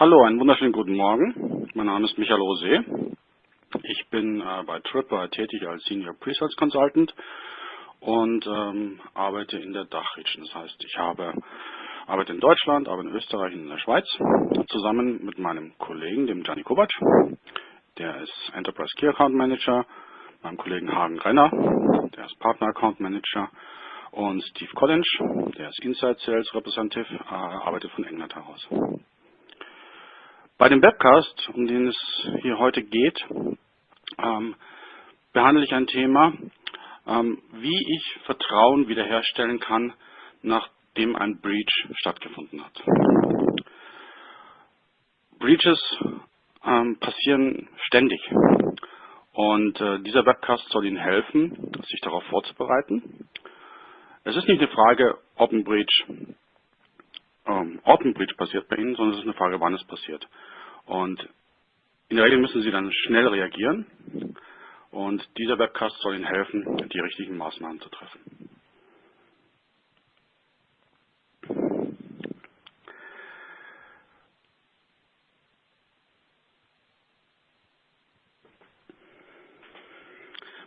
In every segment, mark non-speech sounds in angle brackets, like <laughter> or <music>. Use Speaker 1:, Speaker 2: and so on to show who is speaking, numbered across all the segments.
Speaker 1: Hallo, einen wunderschönen guten Morgen. Mein Name ist Michael Rosé. Ich bin äh, bei Tripwire tätig als Senior Pre-Sales Consultant und ähm, arbeite in der Dachregion. Das heißt, ich habe arbeite in Deutschland, arbeite in Österreich und in der Schweiz zusammen mit meinem Kollegen, dem Gianni Kovac. Der ist Enterprise Key Account Manager, meinem Kollegen Hagen Renner, der ist Partner Account Manager und Steve Collins, der ist Inside Sales Representative, äh, arbeitet von England heraus. Bei dem Webcast, um den es hier heute geht, ähm, behandle ich ein Thema, ähm, wie ich Vertrauen wiederherstellen kann, nachdem ein Breach stattgefunden hat. Breaches ähm, passieren ständig und äh, dieser Webcast soll Ihnen helfen, sich darauf vorzubereiten. Es ist nicht eine Frage, ob ein Breach ähm, Breach passiert bei Ihnen, sondern es ist eine Frage, wann es passiert. Und in der Regel müssen Sie dann schnell reagieren und dieser Webcast soll Ihnen helfen, die richtigen Maßnahmen zu treffen.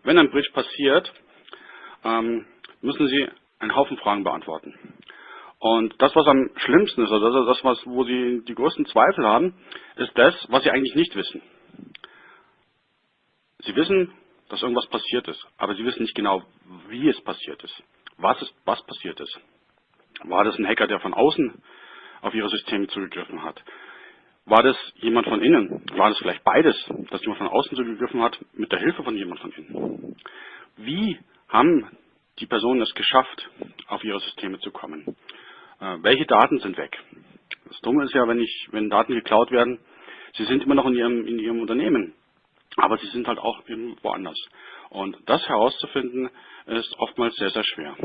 Speaker 1: Wenn ein Breach passiert, ähm, müssen Sie einen Haufen Fragen beantworten. Und das, was am schlimmsten ist, also das, was, wo Sie die größten Zweifel haben, ist das, was Sie eigentlich nicht wissen. Sie wissen, dass irgendwas passiert ist, aber Sie wissen nicht genau, wie es passiert ist. Was, ist, was passiert ist. War das ein Hacker, der von außen auf Ihre Systeme zugegriffen hat? War das jemand von innen? War das vielleicht beides, dass jemand von außen zugegriffen hat mit der Hilfe von jemand von innen? Wie haben die Personen es geschafft, auf ihre Systeme zu kommen? Äh, welche Daten sind weg? Das Dumme ist ja, wenn, ich, wenn Daten geklaut werden, sie sind immer noch in ihrem, in ihrem Unternehmen, aber sie sind halt auch woanders. Und das herauszufinden, ist oftmals sehr, sehr schwer.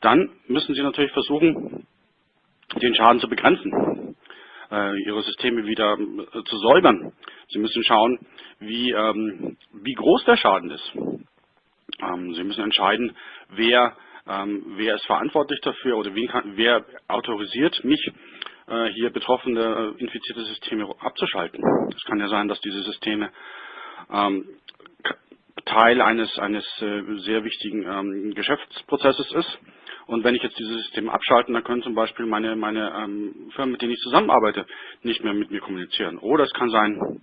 Speaker 1: Dann müssen Sie natürlich versuchen, den Schaden zu begrenzen, äh, Ihre Systeme wieder äh, zu säubern. Sie müssen schauen, wie, ähm, wie groß der Schaden ist. Ähm, Sie müssen entscheiden, wer ähm, wer ist verantwortlich dafür oder kann, wer autorisiert mich, äh, hier betroffene äh, infizierte Systeme abzuschalten. Es kann ja sein, dass diese Systeme ähm, Teil eines, eines äh, sehr wichtigen ähm, Geschäftsprozesses ist. Und wenn ich jetzt diese Systeme abschalte, dann können zum Beispiel meine, meine ähm, Firmen, mit denen ich zusammenarbeite, nicht mehr mit mir kommunizieren. Oder es kann sein,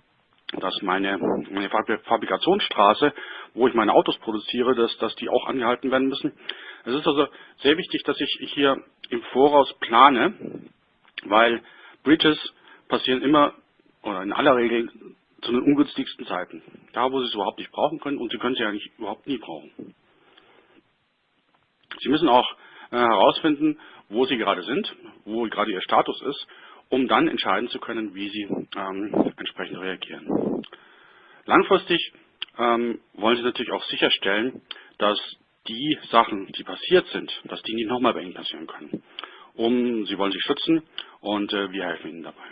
Speaker 1: dass meine, meine Fabrikationsstraße, wo ich meine Autos produziere, dass, dass die auch angehalten werden müssen. Es ist also sehr wichtig, dass ich hier im Voraus plane, weil Breaches passieren immer oder in aller Regel zu den ungünstigsten Zeiten. Da, wo Sie es überhaupt nicht brauchen können und Sie können sie eigentlich überhaupt nie brauchen. Sie müssen auch äh, herausfinden, wo Sie gerade sind, wo gerade Ihr Status ist um dann entscheiden zu können, wie sie ähm, entsprechend reagieren. Langfristig ähm, wollen Sie natürlich auch sicherstellen, dass die Sachen, die passiert sind, dass die nicht nochmal bei Ihnen passieren können. Um, Sie wollen sich schützen und äh, wir helfen Ihnen dabei.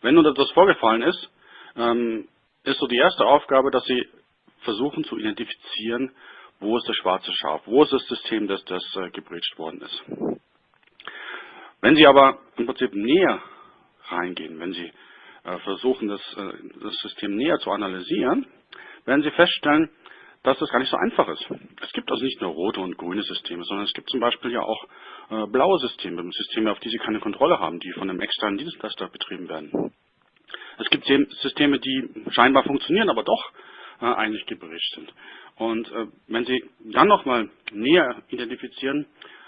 Speaker 1: Wenn nun etwas vorgefallen ist, ähm, ist so die erste Aufgabe, dass Sie versuchen zu identifizieren, wo ist das schwarze Schaf? Wo ist das System, das, das äh, gebrecht worden ist? Wenn Sie aber im Prinzip näher reingehen, wenn Sie versuchen, das, äh, das System näher zu analysieren, werden Sie feststellen, dass das gar nicht so einfach ist. Es gibt also nicht nur rote und grüne Systeme, sondern es gibt zum Beispiel ja auch äh, blaue Systeme, Systeme, auf die Sie keine Kontrolle haben, die von einem externen Dienstleister betrieben werden. Es gibt Systeme, die scheinbar funktionieren, aber doch äh, eigentlich gebericht sind. Und äh, wenn Sie dann nochmal näher identifizieren,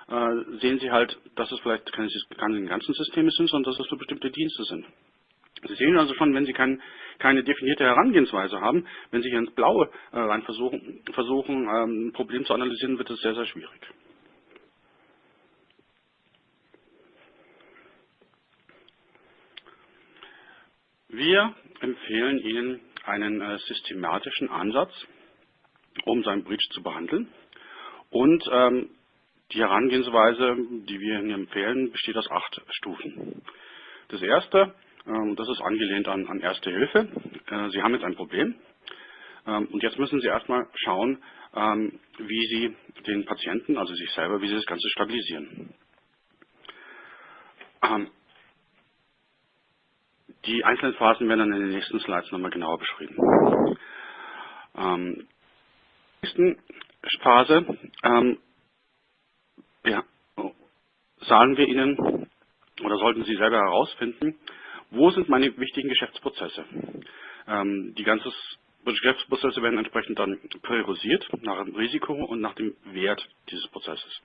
Speaker 1: äh, sehen Sie halt, dass es vielleicht keine, keine ganzen Systeme sind, sondern dass es so bestimmte Dienste sind. Sie sehen also schon, wenn Sie kein, keine definierte Herangehensweise haben, wenn Sie hier ins Blaue äh, rein versuchen, versuchen ähm, ein Problem zu analysieren, wird es sehr, sehr schwierig. Wir empfehlen Ihnen einen äh, systematischen Ansatz, um seinen Breach zu behandeln. Und ähm, die Herangehensweise, die wir Ihnen empfehlen, besteht aus acht Stufen. Das erste, ähm, das ist angelehnt an, an Erste Hilfe. Äh, Sie haben jetzt ein Problem. Äh, Ähm, und jetzt müssen Sie erstmal schauen, ähm, wie Sie den Patienten, also sich selber, wie Sie das Ganze stabilisieren. Ähm, die einzelnen Phasen werden dann in den nächsten Slides nochmal genauer beschrieben. Ähm, nächsten Phase ähm, ja, sagen wir Ihnen oder sollten Sie selber herausfinden, wo sind meine wichtigen Geschäftsprozesse. Ähm, die ganzen Geschäftsprozesse werden entsprechend dann priorisiert nach dem Risiko und nach dem Wert dieses Prozesses.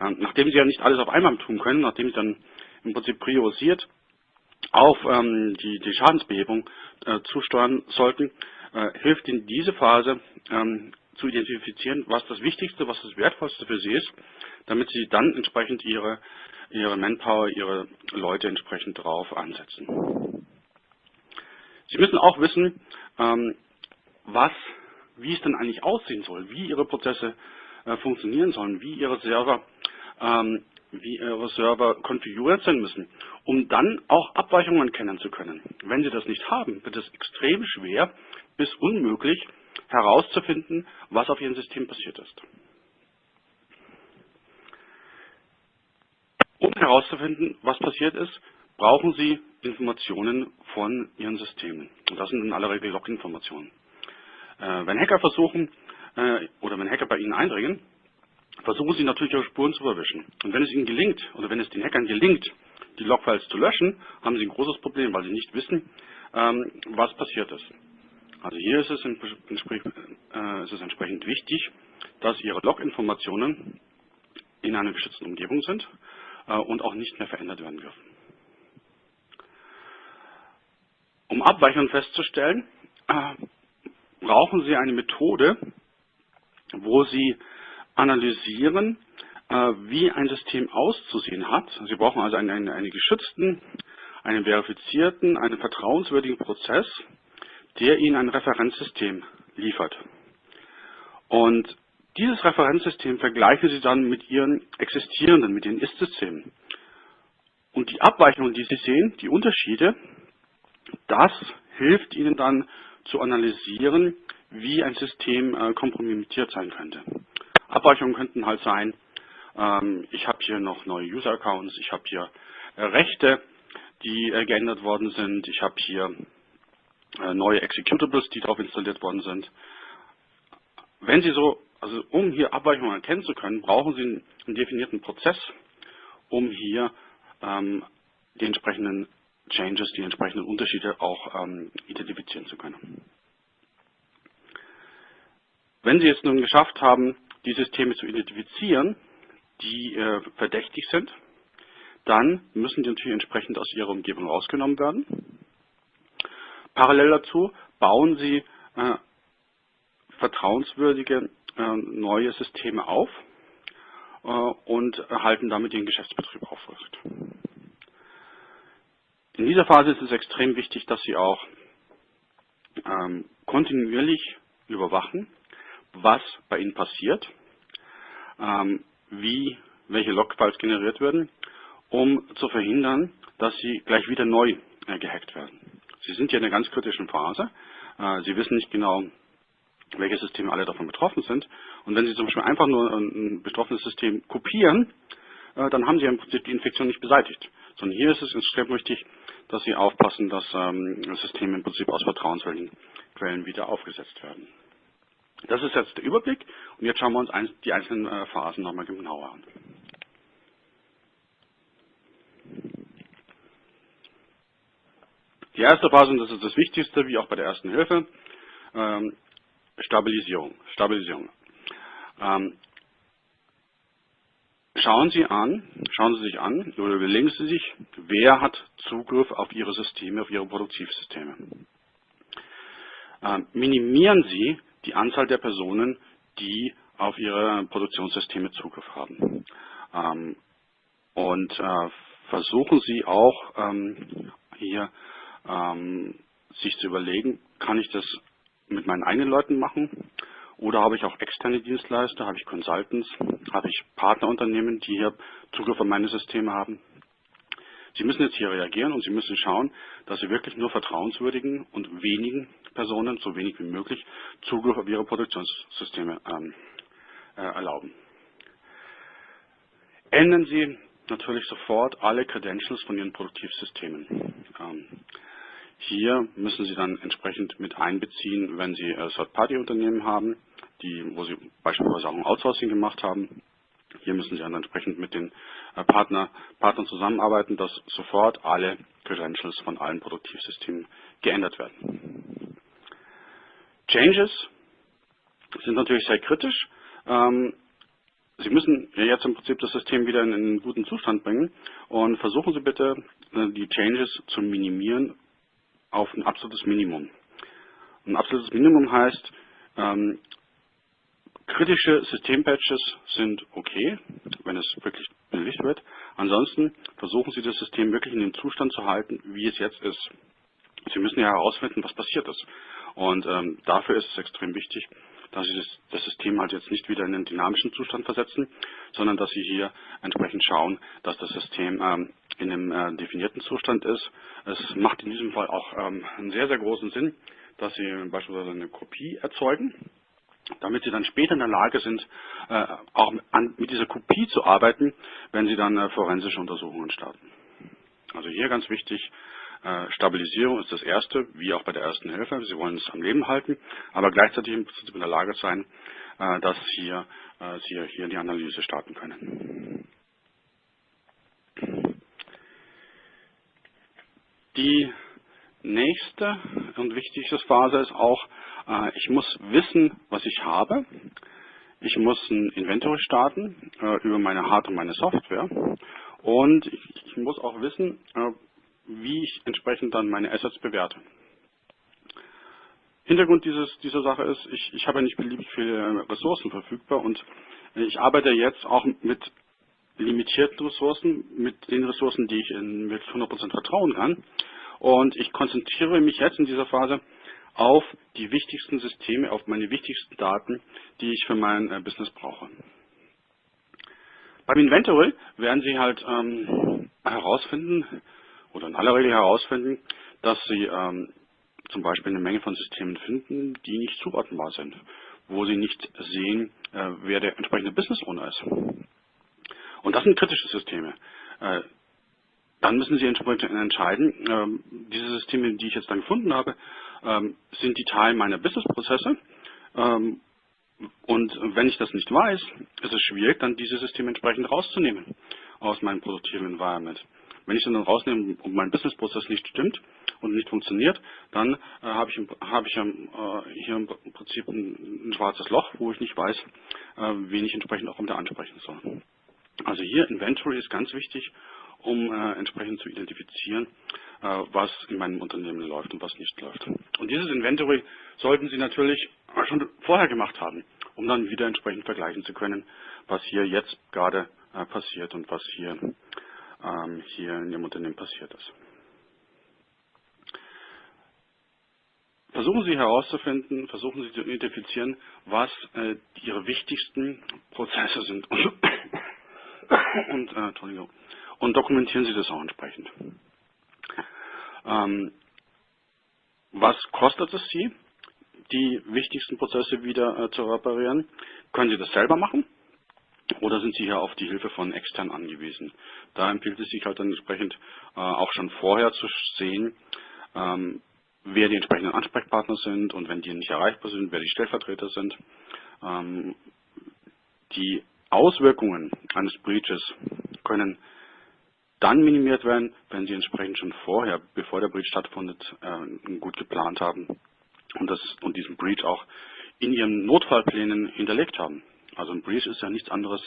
Speaker 1: Ähm, nachdem Sie ja nicht alles auf einmal tun können, nachdem Sie dann im Prinzip priorisiert auf ähm, die, die, Schadensbehebung äh, zusteuern sollten, äh, hilft Ihnen diese Phase ähm, zu identifizieren, was das Wichtigste, was das Wertvollste für Sie ist, damit Sie dann entsprechend Ihre, Ihre Manpower, Ihre Leute entsprechend darauf ansetzen. Sie müssen auch wissen, ähm, was, wie es denn eigentlich aussehen soll, wie Ihre Prozesse äh, funktionieren sollen, wie Ihre Server ähm, wie Ihre Server konfiguriert sein müssen, um dann auch Abweichungen kennen zu können. Wenn Sie das nicht haben, wird es extrem schwer bis unmöglich herauszufinden, was auf Ihrem System passiert ist. Um herauszufinden, was passiert ist, brauchen Sie Informationen von Ihren Systemen. Und das sind in aller Regel Log-Informationen. Äh, wenn Hacker versuchen, äh, oder wenn Hacker bei Ihnen eindringen, versuchen Sie natürlich auch Spuren zu verwischen. Und wenn es Ihnen gelingt, oder wenn es den Hackern gelingt, die Logfiles zu löschen, haben Sie ein großes Problem, weil Sie nicht wissen, ähm, was passiert ist. Also hier ist es, äh, ist es entsprechend wichtig, dass Ihre Log-Informationen in einer geschützten Umgebung sind und auch nicht mehr verändert werden dürfen. Um Abweichungen festzustellen, äh, brauchen Sie eine Methode, wo Sie analysieren, äh, wie ein System auszusehen hat. Sie brauchen also einen, einen, einen geschützten, einen verifizierten, einen vertrauenswürdigen Prozess, der Ihnen ein Referenzsystem liefert. Und dieses Referenzsystem vergleichen Sie dann mit Ihren existierenden, mit Ihren Ist-Systemen. Und die Abweichungen, die Sie sehen, die Unterschiede, das hilft Ihnen dann zu analysieren, wie ein System äh, kompromittiert sein könnte. Abweichungen könnten halt sein, ähm, ich habe hier noch neue User-Accounts, ich habe hier äh, Rechte, die äh, geändert worden sind, ich habe hier äh, neue Executables, die darauf installiert worden sind. Wenn Sie so, also um hier Abweichungen erkennen zu können, brauchen Sie einen, definierten Prozess, um hier ähm, die entsprechenden Changes, die entsprechenden Unterschiede auch ähm, identifizieren zu können. Wenn Sie jetzt nun geschafft haben, die Systeme zu identifizieren, die äh, verdächtig sind, dann müssen die natürlich entsprechend aus ihrer Umgebung rausgenommen werden. Parallel dazu bauen Sie äh, vertrauenswürdige neue Systeme auf äh, und erhalten damit den Geschäftsbetrieb aufrecht. In dieser Phase ist es extrem wichtig, dass Sie auch ähm, kontinuierlich überwachen, was bei Ihnen passiert, ähm, wie welche Logfiles generiert werden, um zu verhindern, dass sie gleich wieder neu äh, gehackt werden. Sie sind hier in einer ganz kritischen Phase. Äh, sie wissen nicht genau, welche Systeme alle davon betroffen sind. Und wenn Sie zum Beispiel einfach nur ein betroffenes System kopieren, äh, dann haben Sie im Prinzip die Infektion nicht beseitigt. Sondern hier ist es extrem wichtig, dass Sie aufpassen, dass ähm, Systeme im Prinzip aus vertrauenswürdigen Quellen wieder aufgesetzt werden. Das ist jetzt der Überblick und jetzt schauen wir uns die einzelnen äh, Phasen nochmal genauer an. Die erste Phase, und das ist das Wichtigste, wie auch bei der ersten Hilfe, ähm, Stabilisierung. Stabilisierung. Ähm, schauen Sie an, schauen Sie sich an oder überlegen Sie sich, wer hat Zugriff auf Ihre Systeme, auf Ihre Produktivsysteme. Ähm, minimieren Sie die Anzahl der Personen, die auf ihre Produktionssysteme Zugriff haben. Ähm, und äh, versuchen Sie auch ähm, hier ähm, sich zu überlegen, kann ich das mit meinen eigenen Leuten machen oder habe ich auch externe Dienstleister, habe ich Consultants, habe ich Partnerunternehmen, die hier Zugriff auf meine Systeme haben. Sie müssen jetzt hier reagieren und Sie müssen schauen, dass Sie wirklich nur vertrauenswürdigen und wenigen Personen, so wenig wie möglich, Zugriff auf Ihre Produktionssysteme ähm, äh, erlauben. Ändern Sie natürlich sofort alle Credentials von Ihren Produktivsystemen. Ähm, hier müssen Sie dann entsprechend mit einbeziehen, wenn Sie äh, Third-Party-Unternehmen haben, die, wo Sie beispielsweise auch ein Outsourcing gemacht haben. Hier müssen Sie dann entsprechend mit den äh, Partner, Partnern zusammenarbeiten, dass sofort alle Credentials von allen Produktivsystemen geändert werden. Changes sind natürlich sehr kritisch. Ähm, Sie müssen jetzt im Prinzip das System wieder in einen guten Zustand bringen und versuchen Sie bitte, äh, die Changes zu minimieren auf ein absolutes Minimum. Ein absolutes Minimum heißt, ähm, kritische Systempatches sind okay, wenn es wirklich benötigt wird. Ansonsten versuchen Sie das System wirklich in den Zustand zu halten, wie es jetzt ist. Sie müssen ja herausfinden, was passiert ist. Und ähm, dafür ist es extrem wichtig, dass Sie das, das, System halt jetzt nicht wieder in einen dynamischen Zustand versetzen, sondern dass Sie hier entsprechend schauen, dass das System ähm, in einem äh, definierten Zustand ist. Es macht in diesem Fall auch ähm, einen sehr, sehr großen Sinn, dass Sie beispielsweise eine Kopie erzeugen, damit Sie dann später in der Lage sind, äh, auch an, mit dieser Kopie zu arbeiten, wenn Sie dann äh, forensische Untersuchungen starten. Also hier ganz wichtig, Stabilisierung ist das Erste, wie auch bei der ersten Hilfe. Sie wollen es am Leben halten, aber gleichzeitig in der Lage sein, äh, dass hier, äh, Sie hier die Analyse starten können. Die nächste und wichtigste Phase ist auch, ich muss wissen, was ich habe. Ich muss ein Inventory starten über meine Hard- und meine Software. Und ich muss auch wissen, wie ich entsprechend dann meine Assets bewerte. Hintergrund dieses, dieser Sache ist, ich, ich habe nicht beliebig viele Ressourcen verfügbar und ich arbeite jetzt auch mit limitierten Ressourcen, mit den Ressourcen, die ich in, mit 100% vertrauen kann. Und ich konzentriere mich jetzt in dieser Phase auf die wichtigsten Systeme, auf meine wichtigsten Daten, die ich für mein äh, Business brauche. Beim Inventory werden Sie halt ähm, herausfinden, oder in aller Regel herausfinden, dass Sie ähm, zum Beispiel eine Menge von Systemen finden, die nicht zuordnenbar sind, wo Sie nicht sehen, äh, wer der entsprechende Business Owner ist. Und das sind kritische Systeme. Äh, dann müssen Sie entsprechend entscheiden, ähm, diese Systeme, die ich jetzt dann gefunden habe, ähm, sind die Teil meiner Businessprozesse. Ähm, und wenn ich das nicht weiß, ist es schwierig, dann diese Systeme entsprechend rauszunehmen aus meinem produktiven Environment. Wenn ich den dann rausnehme und mein Businessprozess nicht stimmt und nicht funktioniert, dann äh, habe ich, hab ich äh, hier im Prinzip ein, ein, schwarzes Loch, wo ich nicht weiß, äh, wen ich entsprechend auch wieder ansprechen soll. Also hier Inventory ist ganz wichtig, um äh, entsprechend zu identifizieren, äh, was in meinem Unternehmen läuft und was nicht läuft. Und dieses Inventory sollten Sie natürlich schon vorher gemacht haben, um dann wieder entsprechend vergleichen zu können, was hier jetzt gerade äh, passiert und was hier ähm, hier in Ihrem Unternehmen passiert ist. Versuchen Sie herauszufinden, versuchen Sie zu identifizieren, was äh, Ihre wichtigsten Prozesse sind und, <coughs> und, äh, und dokumentieren Sie das auch entsprechend. Ähm, was kostet es Sie, die wichtigsten Prozesse wieder äh, zu reparieren? Können Sie das selber machen? Oder sind Sie hier auf die Hilfe von extern angewiesen? Da empfiehlt es sich halt dann entsprechend äh, auch schon vorher zu sehen, ähm, wer die entsprechenden Ansprechpartner sind und wenn die nicht erreichbar sind, wer die Stellvertreter sind. Ähm, die Auswirkungen eines Breaches können dann minimiert werden, wenn Sie entsprechend schon vorher, bevor der Breach stattfindet, äh, gut geplant haben und, das, und diesen Breach auch in Ihren Notfallplänen hinterlegt haben. Also ein Breach ist ja nichts anderes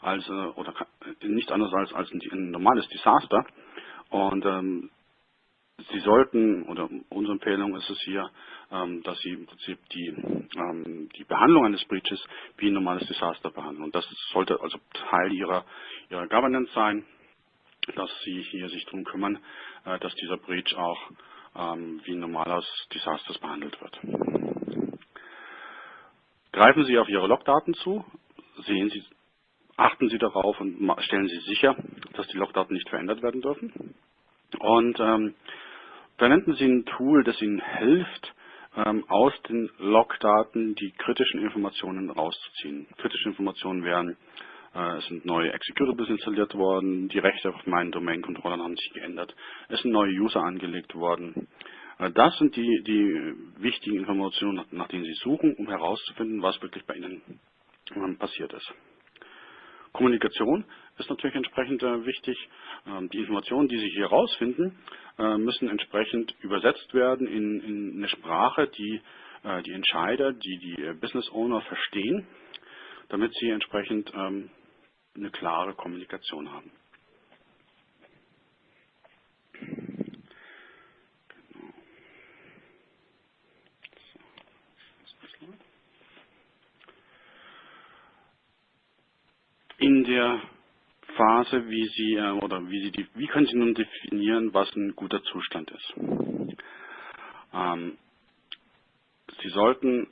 Speaker 1: als äh, oder nichts anderes als, als ein, ein normales Desaster. Und ähm, Sie sollten, oder unsere Empfehlung ist es hier, ähm, dass Sie im Prinzip die, ähm, die Behandlung eines Breaches wie ein normales Desaster behandeln. Und das sollte also Teil Ihrer, Ihrer Governance sein, dass Sie hier sich darum kümmern, äh, dass dieser Breach auch ähm, wie ein normales Desaster behandelt wird. Greifen Sie auf Ihre Logdaten zu, sehen Sie, achten Sie darauf und stellen Sie sicher, dass die Logdaten nicht verändert werden dürfen. Und ähm, verwenden Sie ein Tool, das Ihnen hilft, ähm, aus den Logdaten die kritischen Informationen rauszuziehen. Kritische Informationen wären, äh, es sind neue Executables installiert worden, die Rechte auf meinen Domain-Controllern haben sich geändert, es sind neue User angelegt worden. Das sind die, die wichtigen Informationen, nach denen Sie suchen, um herauszufinden, was wirklich bei Ihnen ähm, passiert ist. Kommunikation ist natürlich entsprechend äh, wichtig. Ähm, die Informationen, die Sie hier herausfinden, äh, müssen entsprechend übersetzt werden in, in eine Sprache, die äh, die Entscheider, die die Business Owner verstehen, damit sie entsprechend ähm, eine klare Kommunikation haben. In der Phase, wie Sie äh, oder wie Sie die, wie können Sie nun definieren, was ein guter Zustand ist? Ähm, Sie sollten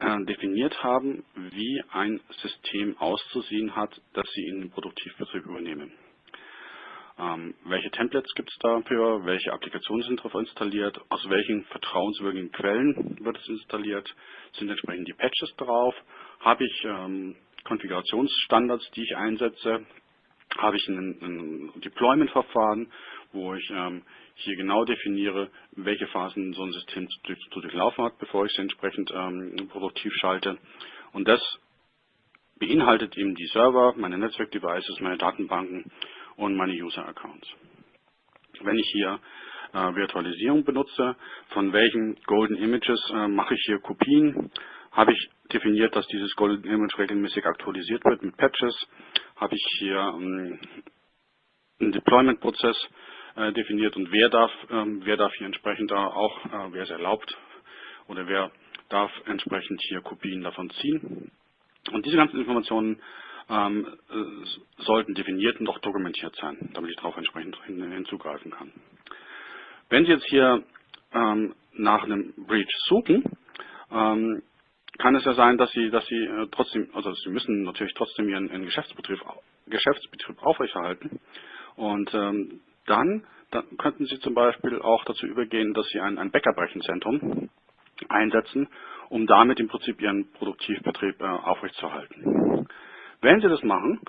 Speaker 1: äh, definiert haben, wie ein System auszusehen hat, das Sie in den Produktivbetrieb übernehmen. Ähm, welche Templates gibt es dafür? Welche Applikationen sind darauf installiert? Aus welchen vertrauenswürdigen Quellen wird es installiert? Sind entsprechend die Patches drauf? Habe ich ähm, Konfigurationsstandards, die ich einsetze? Habe ich ein, ein Deployment-Verfahren, wo ich ähm, hier genau definiere, welche Phasen so ein System zu, zu durchlaufen hat, bevor ich es entsprechend ähm, produktiv schalte. Und das beinhaltet eben die Server, meine Netzwerk-Devices, meine Datenbanken und meine User-Accounts. Wenn ich hier äh, Virtualisierung benutze, von welchen Golden Images äh, mache ich hier Kopien, habe ich definiert, dass dieses Golden Image regelmäßig aktualisiert wird mit Patches, habe ich hier ähm, einen Deployment-Prozess äh, definiert und wer darf, ähm, wer darf hier entsprechend auch, äh, wer es erlaubt oder wer darf entsprechend hier Kopien davon ziehen. Und diese ganzen Informationen ähm, äh, sollten definiert und auch dokumentiert sein, damit ich darauf entsprechend hin, hinzugreifen kann. Wenn Sie jetzt hier ähm, nach einem Breach suchen, ähm, kann es ja sein, dass Sie, dass Sie äh, trotzdem, also Sie müssen natürlich trotzdem Ihren, Ihren Geschäftsbetrieb, Geschäftsbetrieb aufrechterhalten. Und ähm, dann, dann könnten Sie zum Beispiel auch dazu übergehen, dass Sie ein, ein Backup-Rechenzentrum einsetzen, um damit im Prinzip Ihren Produktivbetrieb äh, aufrechtzuerhalten. Wenn Sie das machen,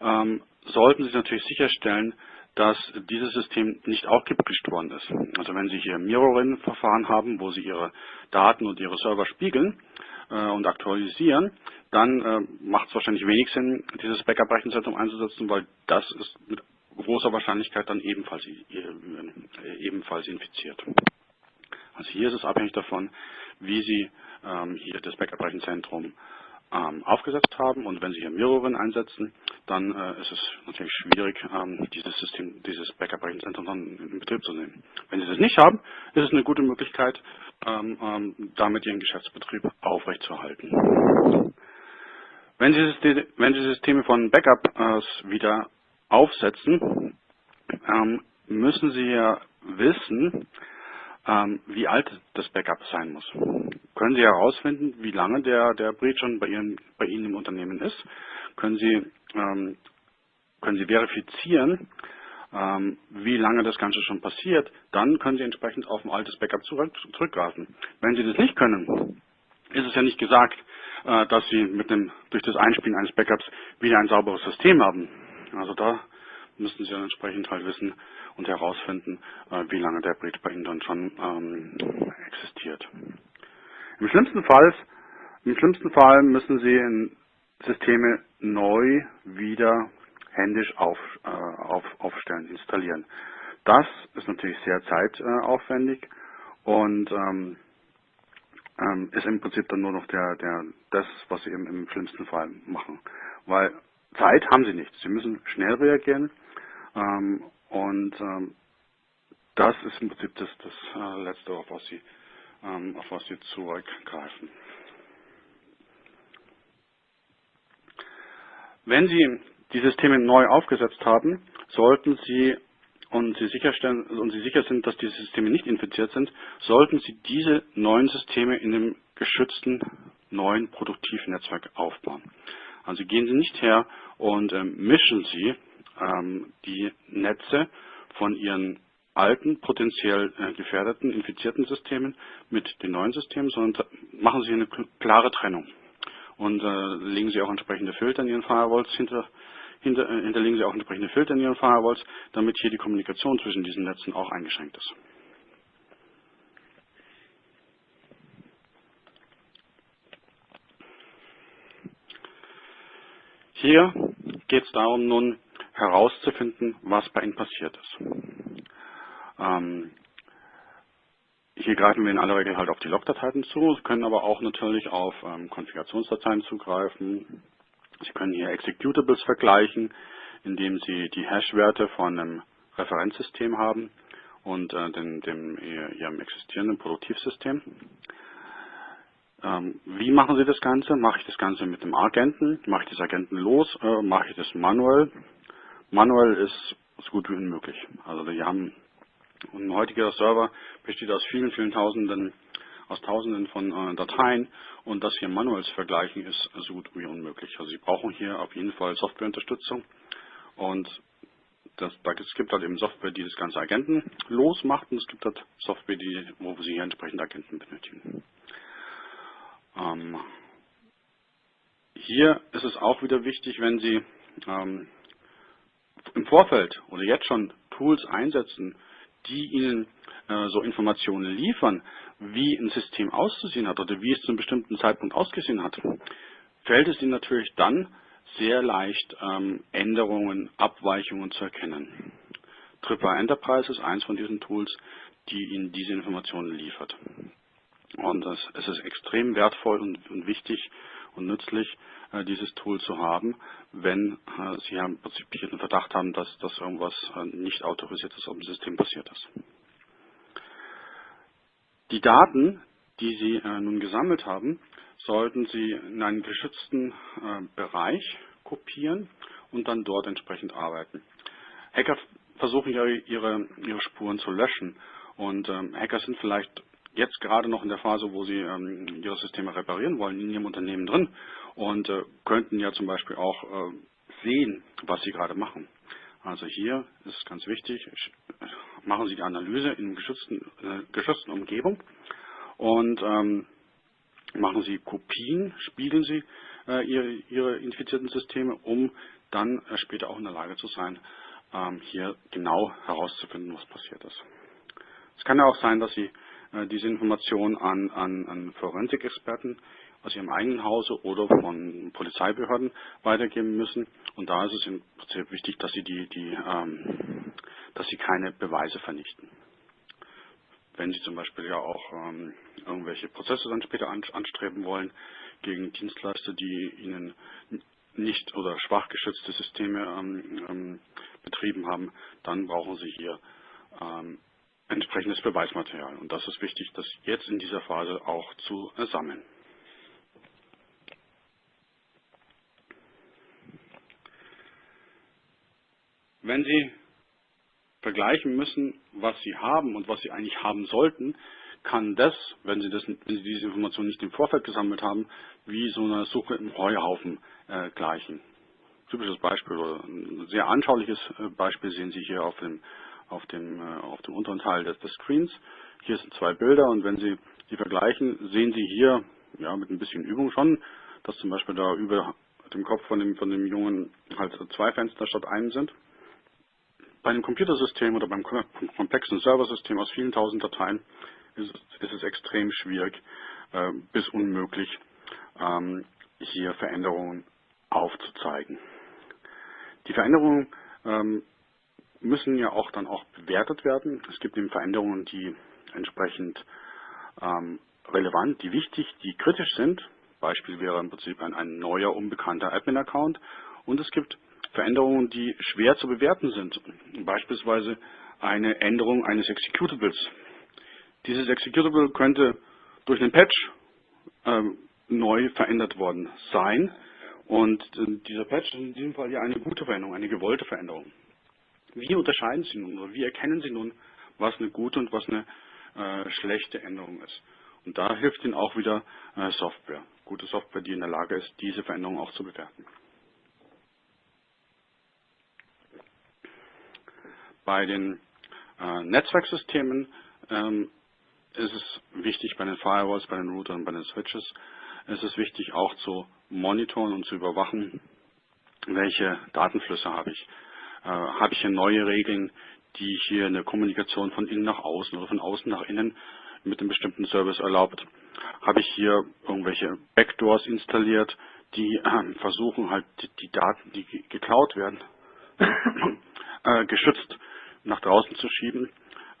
Speaker 1: ähm, sollten Sie natürlich sicherstellen, dass dieses System nicht auch gebricht worden ist. Also wenn Sie hier Mirroring-Verfahren haben, wo Sie Ihre Daten und Ihre Server spiegeln und aktualisieren, dann äh, macht es wahrscheinlich wenig Sinn, dieses Backup-Rechenzentrum einzusetzen, weil das ist mit großer Wahrscheinlichkeit dann ebenfalls, äh, ebenfalls infiziert. Also hier ist es abhängig davon, wie Sie ähm, hier das Backup-Rechenzentrum ähm, aufgesetzt haben und wenn Sie hier Mirrorin einsetzen, dann äh, ist es natürlich schwierig, ähm, dieses System, dieses Backup-Rechenzentrum dann in Betrieb zu nehmen. Wenn Sie das nicht haben, ist es eine gute Möglichkeit, damit Ihren Geschäftsbetrieb aufrechtzuerhalten. Wenn Sie, Systeme von Backups wieder aufsetzen, ähm, müssen Sie ja wissen, ähm, wie alt das Backup sein muss. Können Sie herausfinden, wie lange der, der Breach schon bei Ihnen, bei Ihnen im Unternehmen ist? Können Sie, ähm, können Sie verifizieren, ähm, wie lange das Ganze schon passiert? Dann können Sie entsprechend auf ein altes Backup zurück, zurückgreifen. Wenn Sie das nicht können, ist es ja nicht gesagt, äh, dass Sie mit dem, durch das Einspielen eines Backups wieder ein sauberes System haben. Also da müssen Sie dann entsprechend halt wissen und herausfinden, äh, wie lange der Breach bei Ihnen dann schon ähm, existiert. Im schlimmsten Fall, im schlimmsten Fall müssen Sie Systeme neu wieder händisch auf, äh, auf, aufstellen, installieren. Das ist natürlich sehr zeitaufwendig und ähm, ähm, ist im Prinzip dann nur noch der, der, das, was Sie im, im schlimmsten Fall machen. Weil Zeit haben Sie nicht. Sie müssen schnell reagieren ähm, und ähm, das ist im Prinzip das, das äh, Letzte, auf was Sie, ähm, auf was Sie zurückgreifen. Wenn Sie die Systeme neu aufgesetzt haben, sollten Sie und Sie sicherstellen und Sie sicher sind, dass diese Systeme nicht infiziert sind, sollten Sie diese neuen Systeme in einem geschützten neuen Produktivnetzwerk aufbauen. Also gehen Sie nicht her und ähm, mischen Sie ähm, die Netze von ihren alten, potenziell äh, gefährdeten, infizierten Systemen mit den neuen Systemen, sondern machen Sie eine klare Trennung. Und äh, legen Sie auch entsprechende Filter in Ihren Firewalls hinter, hinter, äh, hinterlegen Sie auch entsprechende Filter in Ihren Firewalls, damit hier die Kommunikation zwischen diesen Netzen auch eingeschränkt ist. Hier geht es darum, nun herauszufinden, was bei Ihnen passiert ist. Ähm, hier greifen wir in aller Regel halt auf die Logdateien zu. Können aber auch natürlich auf ähm, Konfigurationsdateien zugreifen. Sie können hier Executables vergleichen, indem Sie die Hash-Werte von einem Referenzsystem haben und äh, dem, dem, Ihrem existierenden Produktivsystem. Ähm, wie machen Sie das Ganze? Mache ich das Ganze mit dem Agenten? Mache ich das Agenten los? Äh, mache ich das manuell? Manuell ist so gut wie unmöglich. Also wir haben ein heutiger Server besteht aus vielen, vielen Tausenden, aus Tausenden von äh, Dateien und das hier manuell zu vergleichen ist so gut wie unmöglich. Also Sie brauchen hier auf jeden Fall Softwareunterstützung und das, es gibt halt eben Software, die das ganze Agenten losmacht und es gibt halt Software, die, wo Sie hier entsprechend Agenten benötigen. Ähm, hier ist es auch wieder wichtig, wenn Sie ähm, im Vorfeld oder jetzt schon Tools einsetzen, die Ihnen äh, so Informationen liefern, wie ein System auszusehen hat oder wie es zu einem bestimmten Zeitpunkt ausgesehen hat, fällt es Ihnen natürlich dann sehr leicht, ähm, Änderungen, Abweichungen zu erkennen. Tripwire Enterprise ist eins von diesen Tools, die Ihnen diese Informationen liefert. Und das, es ist extrem wertvoll und, und wichtig und nützlich, äh, dieses Tool zu haben, wenn äh, Sie im Prinzip den Verdacht haben, dass, dass irgendwas äh, nicht autorisiertes auf dem System passiert ist. Die Daten, die Sie nun gesammelt haben, sollten Sie in einen geschützten Bereich kopieren und dann dort entsprechend arbeiten. Hacker versuchen ja ihre, ihre Spuren zu löschen und ähm, Hacker sind vielleicht jetzt gerade noch in der Phase, wo sie ähm, ihre Systeme reparieren wollen, in ihrem Unternehmen drin und äh, könnten ja zum Beispiel auch äh, sehen, was sie gerade machen. Also hier ist es ganz wichtig, machen Sie die Analyse in geschützten, äh, geschützten Umgebung und ähm, machen Sie Kopien, spiegeln Sie äh, ihre, ihre, infizierten Systeme, um dann äh, später auch in der Lage zu sein, ähm, hier genau herauszufinden, was passiert ist. Es kann ja auch sein, dass Sie äh, diese Information an, an, an Forensikexperten aus ihrem eigenen Hause oder von Polizeibehörden weitergeben müssen. Und da ist es im Prinzip wichtig, dass sie, die, die, ähm, dass sie keine Beweise vernichten. Wenn Sie zum Beispiel ja auch ähm, irgendwelche Prozesse dann später anstreben wollen gegen Dienstleister, die Ihnen nicht oder schwach geschützte Systeme ähm, ähm, betrieben haben, dann brauchen Sie hier ähm, entsprechendes Beweismaterial. Und das ist wichtig, das jetzt in dieser Phase auch zu sammeln. Wenn Sie vergleichen müssen, was Sie haben und was Sie eigentlich haben sollten, kann das, wenn Sie, das, wenn Sie diese Information nicht im Vorfeld gesammelt haben, wie so eine Suche im Heuhaufen äh, gleichen. Typisches Beispiel oder ein sehr anschauliches äh, Beispiel sehen Sie hier auf dem auf dem, äh, auf dem unteren Teil des, des Screens. Hier sind zwei Bilder und wenn Sie die vergleichen, sehen Sie hier ja, mit ein bisschen Übung schon, dass zum Beispiel da über dem Kopf von dem, von dem Jungen halt zwei Fenster statt einem sind. Bei einem Computersystem oder beim komplexen Serversystem aus vielen tausend Dateien ist, ist es extrem schwierig äh, bis unmöglich, ähm, hier Veränderungen aufzuzeigen. Die Veränderungen ähm, müssen ja auch dann auch bewertet werden. Es gibt eben Veränderungen, die entsprechend ähm, relevant, die wichtig, die kritisch sind. Beispiel wäre im Prinzip ein, ein neuer, unbekannter Admin-Account. Und es gibt Veränderungen, die schwer zu bewerten sind. Beispielsweise eine Änderung eines Executables. Dieses Executable könnte durch einen Patch ähm, neu verändert worden sein. Und äh, dieser Patch ist in diesem Fall ja eine gute Veränderung, eine gewollte Veränderung. Wie unterscheiden Sie nun oder wie erkennen Sie nun, was eine gute und was eine äh, schlechte Änderung ist? Und da hilft Ihnen auch wieder äh, Software. Gute Software, die in der Lage ist, diese Veränderung auch zu bewerten. bei den äh, Netzwerksystemen ähm, ist es wichtig, bei den Firewalls, bei den Routern, bei den Switches, ist es wichtig auch zu monitoren und zu überwachen, welche Datenflüsse habe ich. Äh, habe ich hier neue Regeln, die hier eine Kommunikation von innen nach außen oder von außen nach innen mit einem bestimmten Service erlaubt? Habe ich hier irgendwelche Backdoors installiert, die äh, versuchen halt die, Daten, die geklaut werden, <coughs> äh, geschützt nach draußen zu schieben?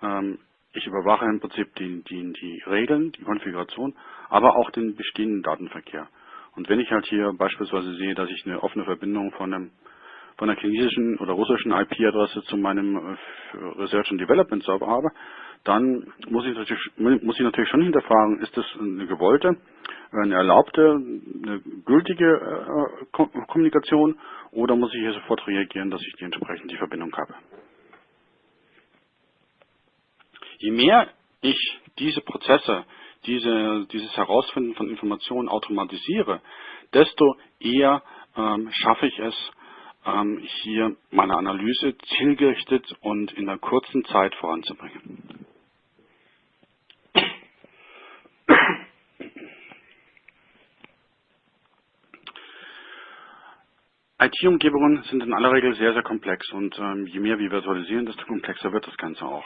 Speaker 1: Ähm, ich überwache im Prinzip die, die, die Regeln, die Konfiguration, aber auch den bestehenden Datenverkehr. Und wenn ich halt hier beispielsweise sehe, dass ich eine offene Verbindung von einem von einer chinesischen oder russischen IP-Adresse zu meinem äh, Research and Development Server habe, dann muss ich, natürlich, muss ich natürlich schon hinterfragen, ist das eine gewollte, eine erlaubte, eine gültige äh, Kommunikation oder muss ich hier sofort reagieren, dass ich die entsprechend die Verbindung habe. Je mehr ich diese Prozesse, diese, dieses Herausfinden von Informationen automatisiere, desto eher ähm, schaffe ich es, ähm, hier meine Analyse zielgerichtet und in einer kurzen Zeit voranzubringen. IT-Umgebungen sind in aller Regel sehr, sehr komplex und ähm, je mehr wir virtualisieren, desto komplexer wird das Ganze auch.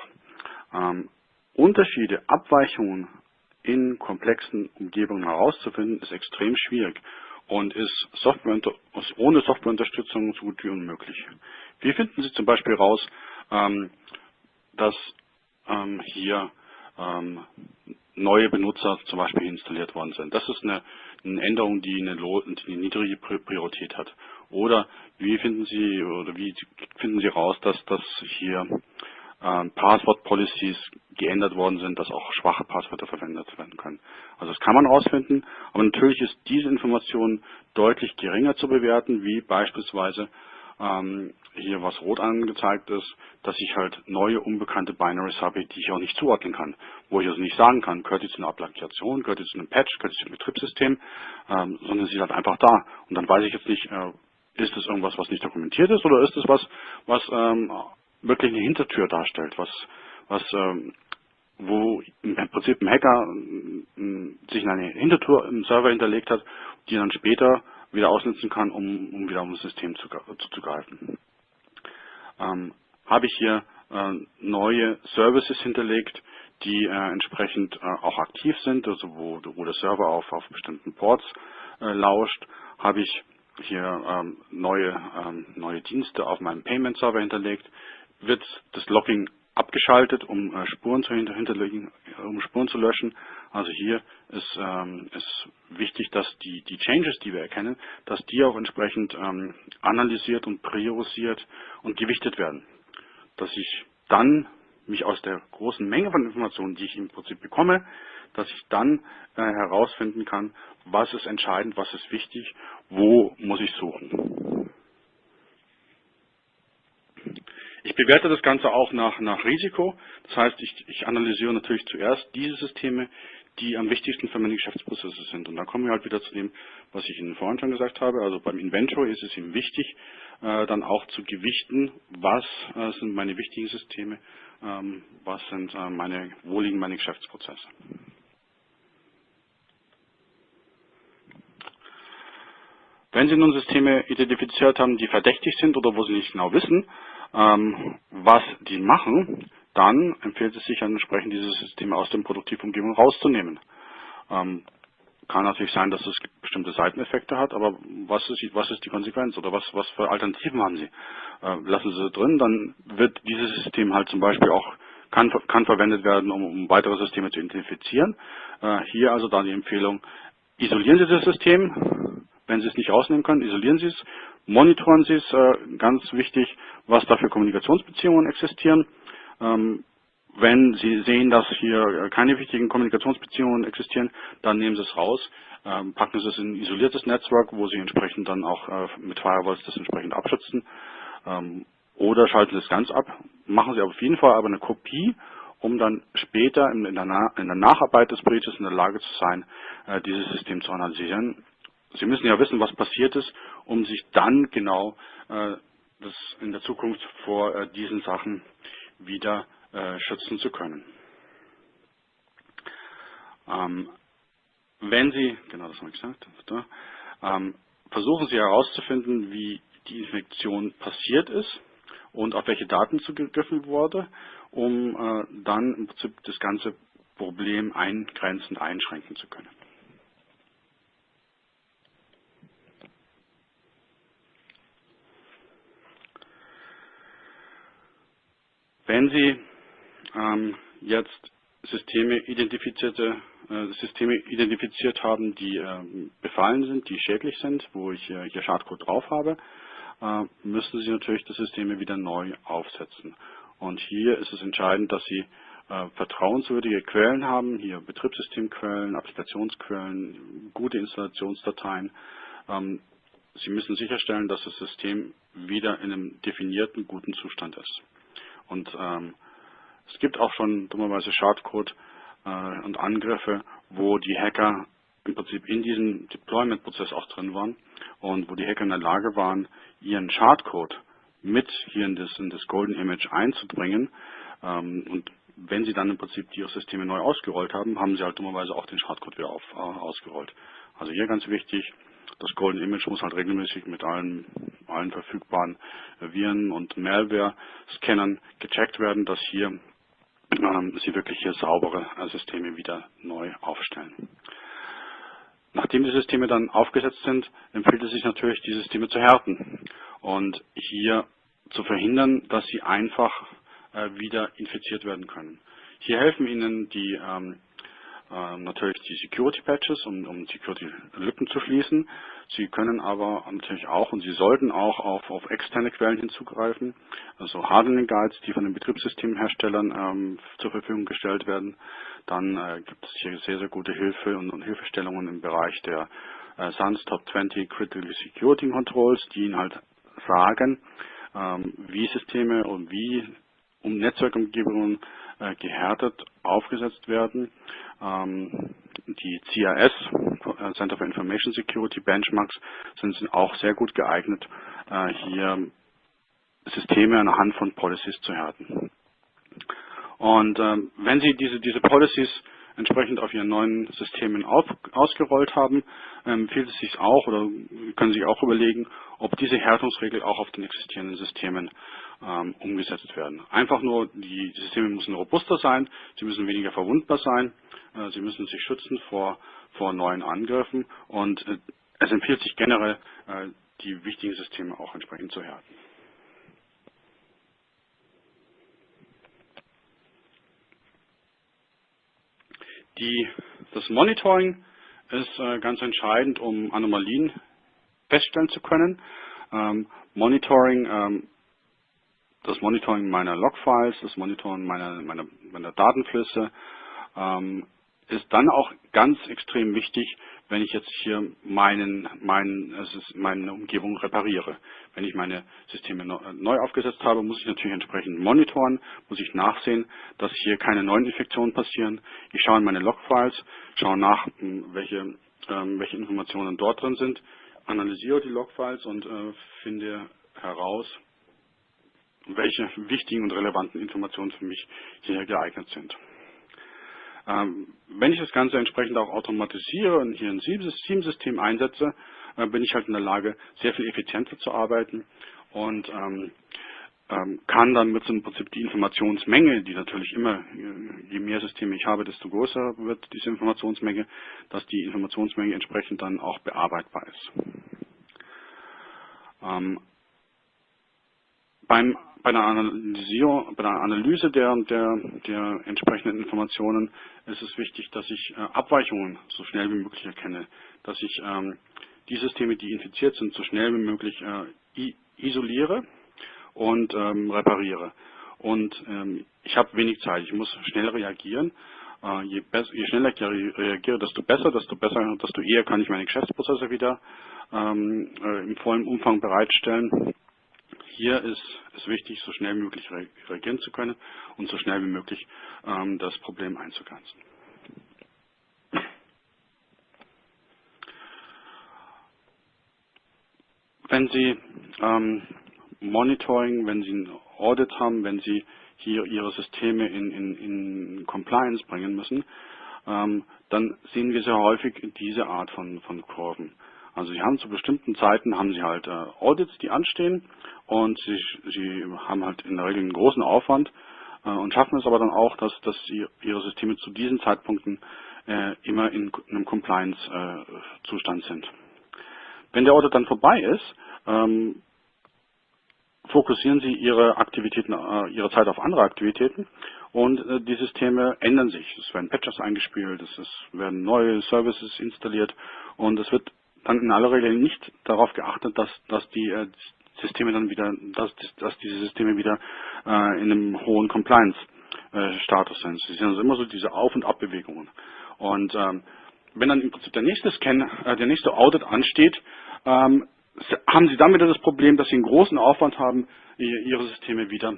Speaker 1: Ähm, Unterschiede, Abweichungen in komplexen Umgebungen herauszufinden, ist extrem schwierig und ist, Software, ohne Softwareunterstützung so gut wie unmöglich. Wie finden Sie zum Beispiel raus, ähm, dass ähm, hier ähm, neue Benutzer zum Beispiel installiert worden sind? Das ist eine, eine Änderung, die eine, die eine niedrige Priorität hat. Oder wie finden Sie oder wie finden Sie raus, dass das hier ähm, Passwort-Policies geändert worden sind, dass auch schwache Passwörter verwendet werden können. Also das kann man herausfinden, aber natürlich ist diese Information deutlich geringer zu bewerten, wie beispielsweise ähm, hier was rot angezeigt ist, dass ich halt neue unbekannte Binaries habe, die ich auch nicht zuordnen kann. Wo ich also nicht sagen kann, gehört die zu einer Applikation, gehört die zu einem Patch, gehört die zu einem Betriebssystem, ähm, sondern sie ist halt einfach da. Und dann weiß ich jetzt nicht, äh, ist es irgendwas, was nicht dokumentiert ist oder ist es was, was ähm, wirklich eine Hintertür darstellt, was, was ähm, wo im Prinzip ein Hacker ähm, sich eine Hintertür im Server hinterlegt hat, die er dann später wieder ausnutzen kann, um, um wieder um das System zu, zuzugreifen. Ähm, habe ich hier äh, neue Services hinterlegt, die äh, entsprechend äh, auch aktiv sind, also wo, wo der Server auf, auf bestimmten Ports äh, lauscht, habe ich hier ähm, neue, ähm, neue Dienste auf meinem Payment-Server hinterlegt, wird das Logging abgeschaltet, um äh, Spuren zu hinterlegen, um Spuren zu löschen. Also hier ist, ähm, ist wichtig, dass die, die Changes, die wir erkennen, dass die auch entsprechend ähm, analysiert und priorisiert und gewichtet werden. Dass ich dann mich aus der großen Menge von Informationen, die ich im Prinzip bekomme, dass ich dann äh, herausfinden kann, was ist entscheidend, was ist wichtig, wo muss ich suchen. Ich bewerte das Ganze auch nach, nach Risiko. Das heißt, ich, ich analysiere natürlich zuerst diese Systeme, die am wichtigsten für meine Geschäftsprozesse sind. Und da kommen wir halt wieder zu dem, was ich Ihnen vorhin schon gesagt habe. Also beim Inventor ist es ihm wichtig, äh, dann auch zu gewichten, was äh, sind meine wichtigen Systeme, ähm, was sind äh, meine, wo liegen meine Geschäftsprozesse. Wenn Sie nun Systeme identifiziert haben, die verdächtig sind oder wo Sie nicht genau wissen, ähm, was die machen, dann empfiehlt es sich entsprechend diese Systeme aus der Produktivumgebung rauszunehmen. Ähm, kann natürlich sein, dass es bestimmte Seiteneffekte hat, aber was ist, was ist die Konsequenz oder was, was für Alternativen haben Sie? Äh, lassen Sie drin, dann wird dieses System halt zum Beispiel auch kann, kann verwendet werden, um, um weitere Systeme zu identifizieren. Äh, hier also dann die Empfehlung, isolieren Sie das System, wenn Sie es nicht rausnehmen können, isolieren Sie es, monitoren Sie es, äh, ganz wichtig, was da für Kommunikationsbeziehungen existieren. Ähm, wenn Sie sehen, dass hier keine wichtigen Kommunikationsbeziehungen existieren, dann nehmen Sie es raus, ähm, packen Sie es in ein isoliertes Netzwerk, wo Sie entsprechend dann auch äh, mit Firewalls das entsprechend abschützen. Ähm, oder schalten Sie es ganz ab. Machen Sie auf jeden Fall aber eine Kopie, um dann später in der, Nacharbeit des Breaches in der Lage zu sein, äh, dieses System zu analysieren Sie müssen ja wissen, was passiert ist, um sich dann genau äh, das in der Zukunft vor äh, diesen Sachen wieder äh, schützen zu können. Ähm, wenn Sie, genau das habe ich gesagt, da, ähm, versuchen Sie herauszufinden, wie die Infektion passiert ist und auf welche Daten zugegriffen wurde, um äh, dann im Prinzip das ganze Problem eingrenzend einschränken zu können. Wenn Sie ähm, jetzt Systeme äh, Systeme identifiziert haben, die äh, befallen sind, die schädlich sind, wo ich äh, hier Schadcode drauf habe, äh, müssen Sie natürlich die Systeme wieder neu aufsetzen. Und hier ist es entscheidend, dass Sie äh, vertrauenswürdige Quellen haben, hier Betriebssystemquellen, Applikationsquellen, gute Installationsdateien. Ähm, Sie müssen sicherstellen, dass das System wieder in einem definierten, guten Zustand ist. Und ähm, es gibt auch schon dummerweise Schadcode äh, und Angriffe, wo die Hacker im Prinzip in diesem Deployment-Prozess auch drin waren und wo die Hacker in der Lage waren, ihren Schadcode mit hier in das, in das Golden Image einzubringen. Ähm, und wenn sie dann im Prinzip ihre Systeme neu ausgerollt haben, haben sie halt dummerweise auch den Schadcode wieder auf, äh, ausgerollt. Also hier ganz wichtig, das Golden Image muss halt regelmäßig mit allen, allen verfügbaren Viren und Malware-Scannern gecheckt werden, dass hier ähm, sie wirklich hier saubere äh, Systeme wieder neu aufstellen. Nachdem die Systeme dann aufgesetzt sind, empfiehlt es sich natürlich, die Systeme zu härten und hier zu verhindern, dass sie einfach äh, wieder infiziert werden können. Hier helfen Ihnen die ähm, ähm, natürlich die Security Patches, um, um Security-Lücken zu schließen. Sie können aber natürlich auch und Sie sollten auch auf, auf externe Quellen hinzugreifen, also Hardening Guides, die von den Betriebssystemherstellern ähm, zur Verfügung gestellt werden. Dann äh, gibt es hier sehr, sehr gute Hilfe und, und Hilfestellungen im Bereich der äh, SANS Top 20 Critical Security Controls, die Ihnen halt sagen, ähm, wie Systeme und wie um Netzwerkumgebungen äh, gehärtet aufgesetzt werden. Ähm, die CIS, äh, Center for Information Security Benchmarks, sind auch sehr gut geeignet, äh, hier Systeme anhand von Policies zu härten. Und ähm, wenn Sie diese, diese Policies entsprechend auf Ihren neuen Systemen auf, ausgerollt haben, ähm, empfiehlt es sich auch oder können Sie auch überlegen, ob diese Härtungsregel auch auf den existierenden Systemen ähm, umgesetzt werden. Einfach nur, die, Systeme müssen robuster sein, sie müssen weniger verwundbar sein, äh, sie müssen sich schützen vor, vor neuen Angriffen und äh, es empfiehlt sich generell, äh, die wichtigen Systeme auch entsprechend zu härten. Die, das Monitoring ist äh, ganz entscheidend, um Anomalien feststellen zu können. Ähm, Monitoring, ähm, das Monitoring meiner Logfiles, das Monitoring meiner, meiner, meiner Datenflüsse ähm, ist dann auch ganz extrem wichtig, wenn ich jetzt hier meinen, meinen, also meine Umgebung repariere. Wenn ich meine Systeme neu aufgesetzt habe, muss ich natürlich entsprechend monitoren, muss ich nachsehen, dass hier keine neuen Infektionen passieren. Ich schaue in meine Logfiles, schaue nach, welche, ähm, welche Informationen dort drin sind, analysiere die Logfiles und äh, finde heraus, welche wichtigen und relevanten Informationen für mich hier geeignet sind. Ähm, wenn ich das Ganze entsprechend auch automatisiere und hier ein SIEM-System einsetze, äh, bin ich halt in der Lage, sehr viel effizienter zu arbeiten und ähm, ähm, kann dann mit so im Prinzip die Informationsmenge, die natürlich immer, äh, je mehr Systeme ich habe, desto größer wird diese Informationsmenge, dass die Informationsmenge entsprechend dann auch bearbeitbar ist. Beim bei der, Analysierung, bei der Analyse der, der, der, entsprechenden Informationen ist es wichtig, dass ich äh, Abweichungen so schnell wie möglich erkenne, dass ich ähm, die Systeme, die infiziert sind, so schnell wie möglich äh, isoliere und ähm, repariere. Und ähm, ich habe wenig Zeit, ich muss schnell reagieren. Äh, je, je, schneller ich reagiere, desto besser, desto besser, desto eher kann ich meine Geschäftsprozesse wieder ähm, äh, im vollen Umfang bereitstellen hier ist es wichtig, so schnell wie möglich reagieren zu können und so schnell wie möglich ähm, das Problem einzugrenzen. Wenn Sie ähm, Monitoring, wenn Sie ein Audit haben, wenn Sie hier Ihre Systeme in, in, in Compliance bringen müssen, ähm, dann sehen wir sehr häufig diese Art von, von Kurven. Also Sie haben zu bestimmten Zeiten haben Sie halt äh, Audits, die anstehen und Sie, Sie haben halt in der Regel einen großen Aufwand äh, und schaffen es aber dann auch, dass, dass Sie Ihre Systeme zu diesen Zeitpunkten äh, immer in einem Compliance-Zustand sind. Wenn der Audit dann vorbei ist, ähm, fokussieren Sie Ihre Aktivitäten, äh, Ihre Zeit auf andere Aktivitäten und äh, die Systeme ändern sich. Es werden Patches eingespielt, es werden neue Services installiert und es wird dann in aller Regel nicht darauf geachtet, dass, dass die äh, Systeme dann wieder, dass, dass diese Systeme wieder äh, in einem hohen Compliance-Status sind. Sie sind also immer so diese Auf- und Abbewegungen. Und ähm, wenn dann im Prinzip der nächste Scan, äh, der nächste Audit ansteht, ähm, haben Sie dann wieder das Problem, dass Sie einen großen Aufwand haben, Ihre Systeme wieder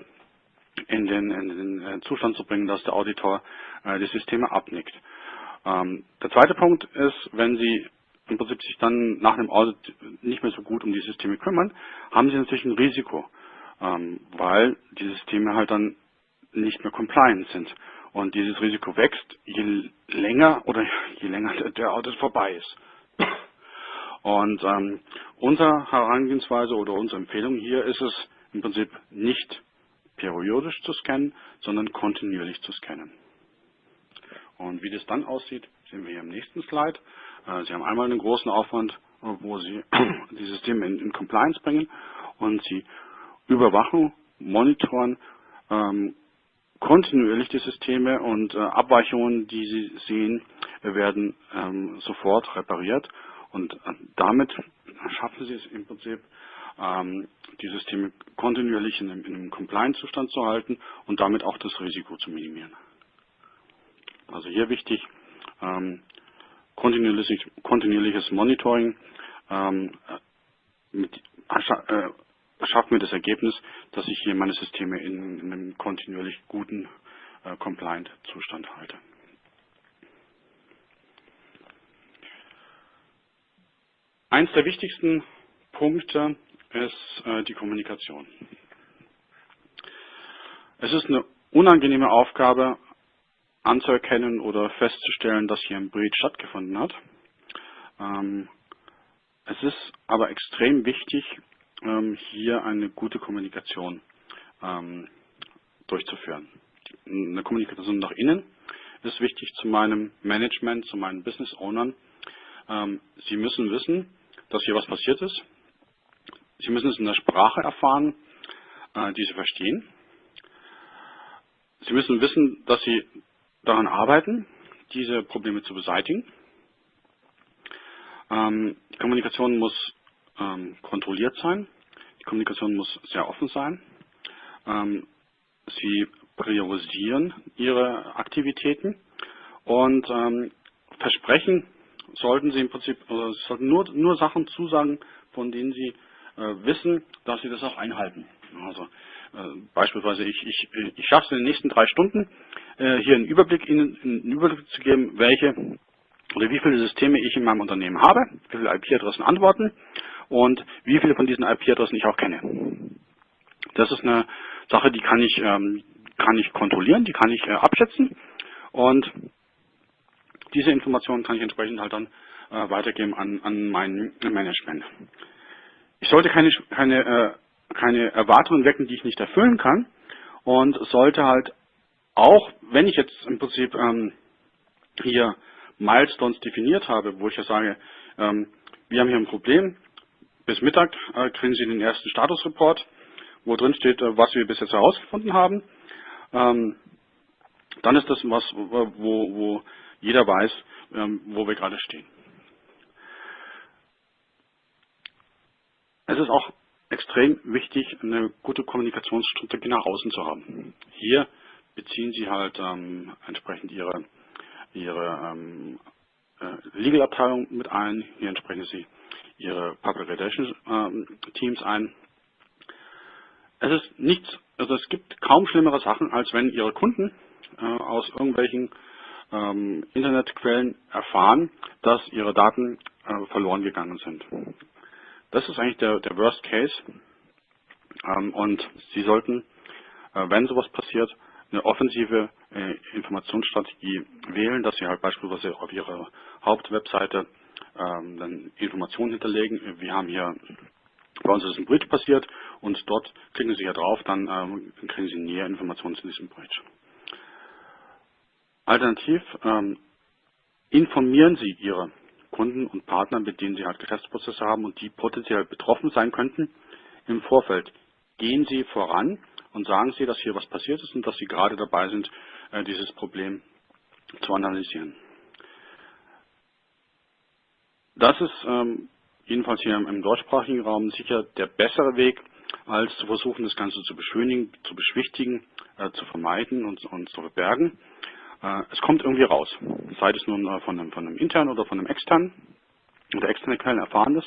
Speaker 1: in den, in den äh, Zustand zu bringen, dass der Auditor äh, die Systeme abnickt. Ähm, der zweite Punkt ist, wenn Sie im Prinzip sich dann nach einem Audit nicht mehr so gut um die Systeme kümmern, haben Sie natürlich ein Risiko, ähm, weil die Systeme halt dann nicht mehr compliant sind. Und dieses Risiko wächst, je länger oder <laughs> je länger der Audit vorbei ist. Und ähm, unsere Herangehensweise oder unsere Empfehlung hier ist es im Prinzip nicht periodisch zu scannen, sondern kontinuierlich zu scannen. Und wie das dann aussieht, sehen wir hier im nächsten Slide. Äh, Sie haben einmal einen großen Aufwand, wo Sie <clears throat> die Systeme in, in Compliance bringen und Sie überwachen, monitoren ähm, kontinuierlich die Systeme und äh, Abweichungen, die Sie sehen, werden ähm, sofort repariert und äh, damit schaffen Sie es im Prinzip, ähm, die Systeme kontinuierlich in einem, in einem Compliance-Zustand zu halten und damit auch das Risiko zu minimieren. Also hier wichtig, ähm, kontinuierliches, kontinuierliches Monitoring ähm, mit, äh, schafft mir das Ergebnis, dass ich hier meine Systeme in, in einem kontinuierlich guten äh, Compliant-Zustand halte. Eins der wichtigsten Punkte ist äh, die Kommunikation. Es ist eine unangenehme Aufgabe anzuerkennen oder festzustellen, dass hier ein Breach stattgefunden hat. Ähm, es ist aber extrem wichtig, ähm, hier eine gute Kommunikation ähm, durchzuführen. Eine Kommunikation nach innen ist wichtig zu meinem Management, zu meinen Business Ownern. Sie müssen wissen, dass hier was passiert ist. Sie müssen es in der Sprache erfahren, äh, die Sie verstehen. Sie müssen wissen, dass Sie daran arbeiten, diese Probleme zu beseitigen. Ähm, die Kommunikation muss ähm, kontrolliert sein. Die Kommunikation muss sehr offen sein. Ähm, Sie priorisieren Ihre Aktivitäten und ähm, versprechen sollten Sie im Prinzip, also sollten nur, nur Sachen zusagen, von denen Sie äh, wissen, dass Sie das auch einhalten. Also beispielsweise, ich, ich, ich schaffe es in den nächsten drei Stunden, äh, hier einen Überblick, Ihnen einen Überblick zu geben, welche oder wie viele Systeme ich in meinem Unternehmen habe, wie viele IP-Adressen antworten und wie viele von diesen IP-Adressen ich auch kenne. Das ist eine Sache, die kann ich, ähm, kann ich kontrollieren, die kann ich äh, abschätzen und diese Informationen kann ich entsprechend halt dann äh, weitergeben an, an mein Management. Ich sollte keine, keine, äh, keine Erwartungen wecken, die ich nicht erfüllen kann und sollte halt auch, wenn ich jetzt im Prinzip ähm, hier Milestones definiert habe, wo ich ja sage, ähm, wir haben hier ein Problem, bis Mittag äh, kriegen Sie den ersten Statusreport, wo drin steht, äh, was wir bis jetzt herausgefunden haben. Ähm, dann ist das was, wo, wo jeder weiß, ähm, wo wir gerade stehen. Es ist auch extrem wichtig, eine gute Kommunikationsstrategie nach außen zu haben. Hier beziehen Sie halt ähm, entsprechend Ihre, Ihre ähm, äh, Legal-Abteilung mit ein. Hier entsprechen Sie Ihre Public Relations ähm, Teams ein. Es ist nichts, also es gibt kaum schlimmere Sachen, als wenn Ihre Kunden äh, aus irgendwelchen ähm, Internetquellen erfahren, dass ihre Daten äh, verloren gegangen sind. Das ist eigentlich der, der Worst Case. Ähm, und Sie sollten, äh, wenn sowas passiert, eine offensive äh, Informationsstrategie wählen, dass Sie halt beispielsweise auf Ihrer Hauptwebseite ähm, dann Informationen hinterlegen. Wir haben hier, bei uns ist ein Bridge passiert und dort klicken Sie hier drauf, dann ähm, kriegen Sie näher Informationen zu diesem Bridge. Alternativ ähm, informieren Sie Ihre Kunden und Partner, mit denen Sie halt Geschäftsprozesse haben und die potenziell betroffen sein könnten, im Vorfeld. Gehen Sie voran und sagen Sie, dass hier was passiert ist und dass Sie gerade dabei sind, äh, dieses Problem zu analysieren. Das ist ähm, jedenfalls hier im deutschsprachigen Raum sicher der bessere Weg, als zu versuchen, das Ganze zu beschönigen, zu beschwichtigen, äh, zu vermeiden und, und zu verbergen. Äh, es kommt irgendwie raus, sei es nun äh, von, einem, von einem internen oder von einem externen. Und der externe Quellen erfahren das.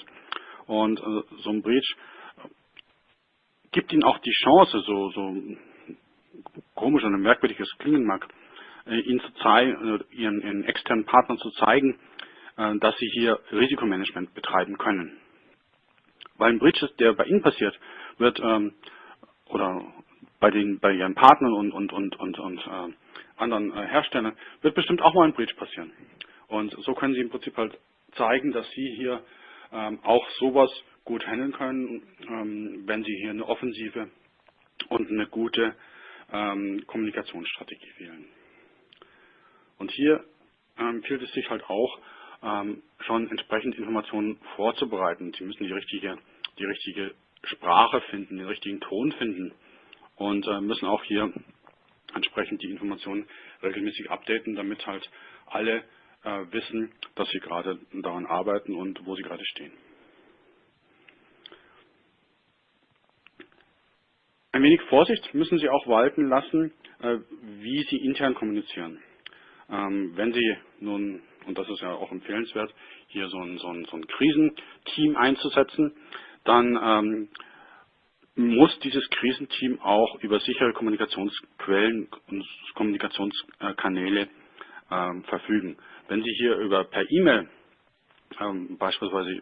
Speaker 1: Und äh, so ein Breach gibt ihnen auch die Chance, so, so komisch und merkwürdig es klingen mag, ihnen zu zeigen, ihren, ihren externen Partnern zu zeigen, dass sie hier Risikomanagement betreiben können. Weil ein Breach, der bei Ihnen passiert, wird ähm, oder bei den bei Ihren Partnern und und und und, und äh, anderen äh, Herstellern, wird bestimmt auch mal ein Breach passieren. Und so können Sie im Prinzip halt zeigen, dass Sie hier ähm, auch sowas gut handeln können, ähm, wenn Sie hier eine offensive und eine gute ähm, Kommunikationsstrategie wählen. Und hier empfiehlt es sich halt auch, schon entsprechend Informationen vorzubereiten. Sie müssen die richtige, die richtige Sprache finden, den richtigen Ton finden und äh, müssen auch hier entsprechend die Informationen regelmäßig updaten, damit halt alle äh, wissen, dass sie gerade daran arbeiten und wo sie gerade stehen. Ein wenig Vorsicht müssen Sie auch walten lassen, äh, wie Sie intern kommunizieren. Ähm, wenn Sie nun, und das ist ja auch empfehlenswert, hier so ein, so ein, so ein Krisenteam einzusetzen, dann ähm, muss dieses Krisenteam auch über sichere Kommunikationsquellen und Kommunikationskanäle ähm, verfügen. Wenn Sie hier über per E-Mail ähm, beispielsweise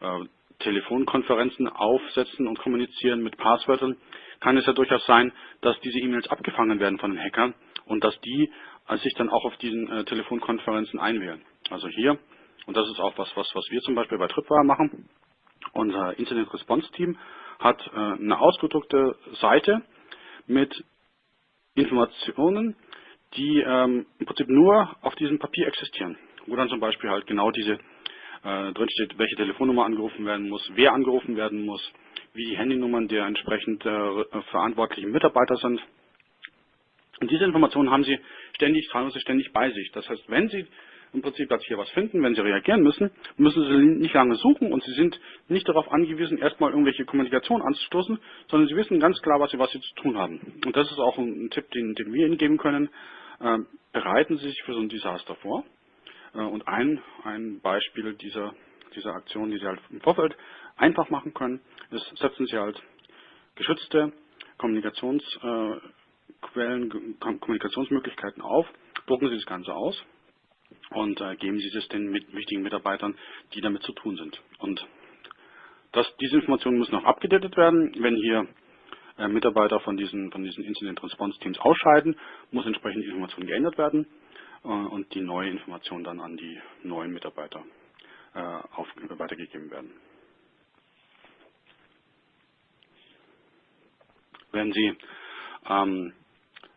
Speaker 1: äh, Telefonkonferenzen aufsetzen und kommunizieren mit Passwörtern, kann es ja durchaus sein, dass diese E-Mails abgefangen werden von den Hackern und dass die äh, sich dann auch auf diesen äh, Telefonkonferenzen einwählen. Also hier, und das ist auch was, was, was wir zum Beispiel bei Tripwire machen, unser Incident Response Team hat äh, eine ausgedruckte Seite mit Informationen, die ähm, im Prinzip nur auf diesem Papier existieren, wo dann zum Beispiel halt genau diese äh, drinsteht, welche Telefonnummer angerufen werden muss, wer angerufen werden muss, wie die Handynummern der entsprechend äh, verantwortlichen Mitarbeiter sind. Und diese Informationen haben Sie ständig, teilweise ständig bei sich. Das heißt, wenn Sie im Prinzip dass hier was finden. Wenn Sie reagieren müssen, müssen Sie nicht lange suchen und Sie sind nicht darauf angewiesen, erstmal irgendwelche Kommunikation anzustoßen, sondern Sie wissen ganz klar, was Sie, was Sie zu tun haben. Und das ist auch ein, Tipp, den, den wir Ihnen geben können. Äh, bereiten Sie sich für so ein Desaster vor. Äh, und ein, ein Beispiel dieser, dieser Aktion, die Sie halt im Vorfeld einfach machen können, ist, setzen Sie halt geschützte Kommunikationsquellen, äh, Kommunikationsmöglichkeiten auf, drucken Sie das Ganze aus und äh, geben Sie das den mit, wichtigen Mitarbeitern, die damit zu tun sind. Und das, diese Informationen müssen auch abgedatet werden. Wenn hier äh, Mitarbeiter von diesen, von diesen Incident Response Teams ausscheiden, muss entsprechend die Information geändert werden äh, und die neue Information dann an die neuen Mitarbeiter äh, auf, weitergegeben werden. Wenn Sie ähm,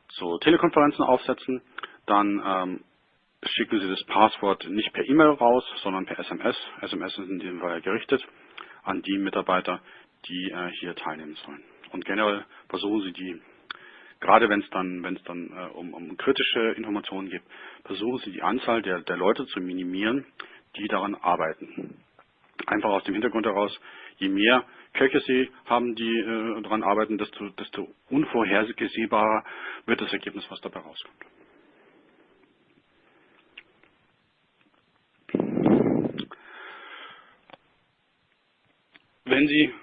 Speaker 1: so Telekonferenzen aufsetzen, dann ähm, schicken Sie das Passwort nicht per E-Mail raus, sondern per SMS. SMS sind in diesem Fall gerichtet an die Mitarbeiter, die äh, hier teilnehmen sollen. Und generell versuchen Sie die, gerade wenn es dann, wenn dann äh, um, um, kritische Informationen geht, versuchen Sie die Anzahl der, der Leute zu minimieren, die daran arbeiten. Einfach aus dem Hintergrund heraus, je mehr Köche Sie haben, die äh, daran arbeiten, desto, desto unvorhersehbarer wird das Ergebnis, was dabei rauskommt. Wenn Sie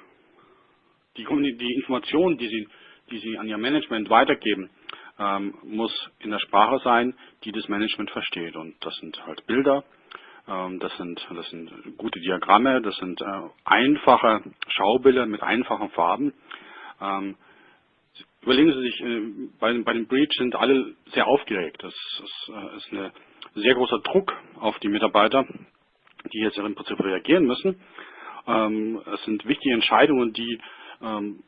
Speaker 1: die, die Informationen, die Sie, die Sie an Ihr Management weitergeben, ähm, muss in der Sprache sein, die das Management versteht. Und das sind halt Bilder, ähm, das, sind, das sind gute Diagramme, das sind äh, einfache Schaubilder mit einfachen Farben. Ähm, überlegen Sie sich, äh, bei, bei dem Breach sind alle sehr aufgeregt. Das, das äh, ist ein sehr großer Druck auf die Mitarbeiter, die jetzt im Prinzip reagieren müssen. Ähm, es sind wichtige Entscheidungen, die ähm,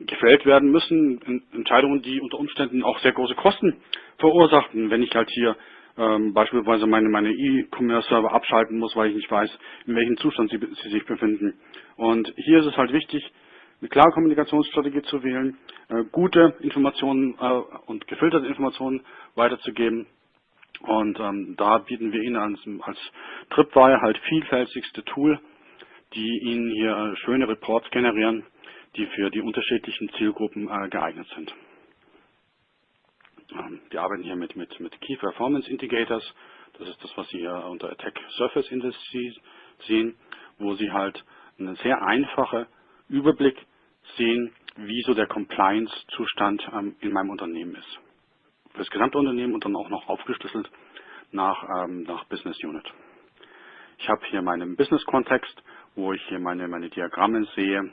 Speaker 1: gefällt werden müssen, Entscheidungen, die unter Umständen auch sehr große Kosten verursachten, wenn ich halt hier ähm, beispielsweise meine meine E-Commerce-Server abschalten muss, weil ich nicht weiß, in welchem Zustand sie, sie sich befinden. Und hier ist es halt wichtig, eine klare Kommunikationsstrategie zu wählen, äh, gute Informationen äh, und gefilterte Informationen weiterzugeben. Und ähm, da bieten wir Ihnen als, als Tripwire halt vielfältigste Tool, die Ihnen hier schöne Reports generieren, die für die unterschiedlichen Zielgruppen äh, geeignet sind. Ähm, wir arbeiten hier mit, mit, mit Key Performance Indicators. Das ist das, was Sie hier unter Attack Surface Indices sehen, wo Sie halt einen sehr einfachen Überblick sehen, wie so der Compliance-Zustand ähm, in meinem Unternehmen ist. Für das gesamte Unternehmen und dann auch noch aufgeschlüsselt nach, ähm, nach Business Unit. Ich habe hier meinen Business-Kontext, wo ich hier meine, meine Diagramme sehe,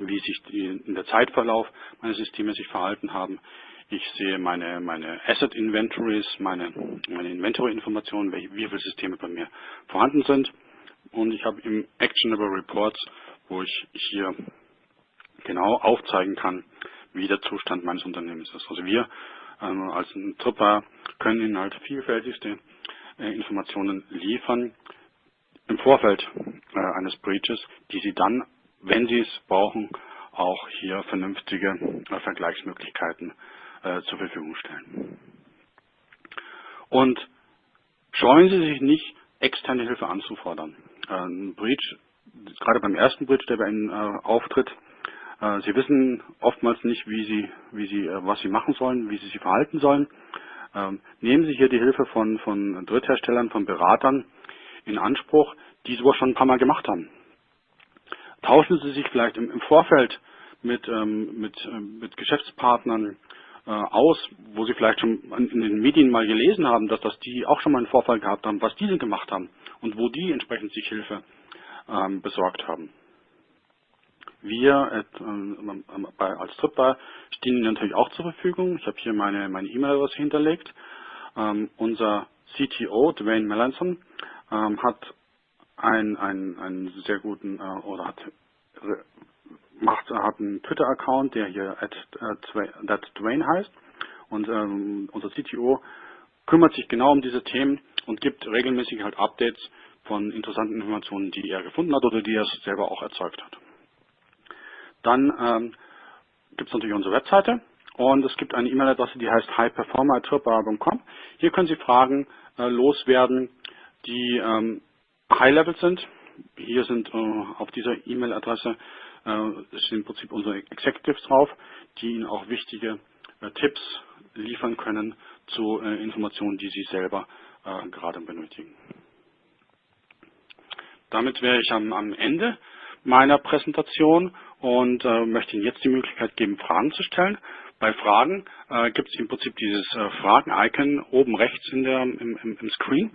Speaker 1: wie sich die, in der Zeitverlauf meine Systeme sich verhalten haben. Ich sehe meine, meine Asset Inventories, meine, meine Inventory-Informationen, wie viele Systeme bei mir vorhanden sind. Und ich habe im Actionable Reports, wo ich hier genau aufzeigen kann, wie der Zustand meines Unternehmens ist. Also wir ähm, als ein Tripper können Ihnen halt vielfältigste äh, Informationen liefern im Vorfeld äh, eines Breaches, die Sie dann, wenn Sie es brauchen, auch hier vernünftige äh, Vergleichsmöglichkeiten äh, zur Verfügung stellen. Und scheuen Sie sich nicht, externe Hilfe anzufordern. Ein Breach, gerade beim ersten Breach, der bei Ihnen auftritt, Sie wissen oftmals nicht, wie Sie, wie Sie, was Sie machen sollen, wie Sie sich verhalten sollen. Ähm, nehmen Sie hier die Hilfe von, von Drittherstellern, von Beratern in Anspruch, die sowas schon ein paar Mal gemacht haben. Tauschen Sie sich vielleicht im, Vorfeld mit, ähm, mit, ähm, mit Geschäftspartnern äh, aus, wo Sie vielleicht schon in den Medien mal gelesen haben, dass das die auch schon mal einen Vorfall gehabt haben, was diese gemacht haben und wo die entsprechend sich Hilfe ähm, besorgt haben. Wir äh, bei, als Tripbar stehen Ihnen natürlich auch zur Verfügung. Ich habe hier meine meine E-Mail-Adresse hinterlegt. Ähm, unser CTO, Dwayne Melanson, ähm, hat einen, einen, sehr guten äh, oder hat macht hat einen Twitter-Account, der hier at, at Dwayne heißt und ähm, unser CTO kümmert sich genau um diese Themen und gibt regelmäßig halt Updates von interessanten Informationen, die er gefunden hat oder die er selber auch erzeugt hat. Dann ähm, gibt es natürlich unsere Webseite und es gibt eine E-Mail-Adresse, die heißt highperformer.com. Hier können Sie Fragen äh, loswerden, die ähm, High-Level sind. Hier sind äh, auf dieser E-Mail-Adresse äh, sind im Prinzip unsere Executives drauf, die Ihnen auch wichtige äh, Tipps liefern können zu äh, Informationen, die Sie selber äh, gerade benötigen. Damit wäre ich am, am Ende meiner Präsentation und äh, möchte Ihnen jetzt die Möglichkeit geben, Fragen zu stellen. Bei Fragen äh, gibt es im Prinzip dieses äh, Fragen-Icon oben rechts in der, im, im, im Screen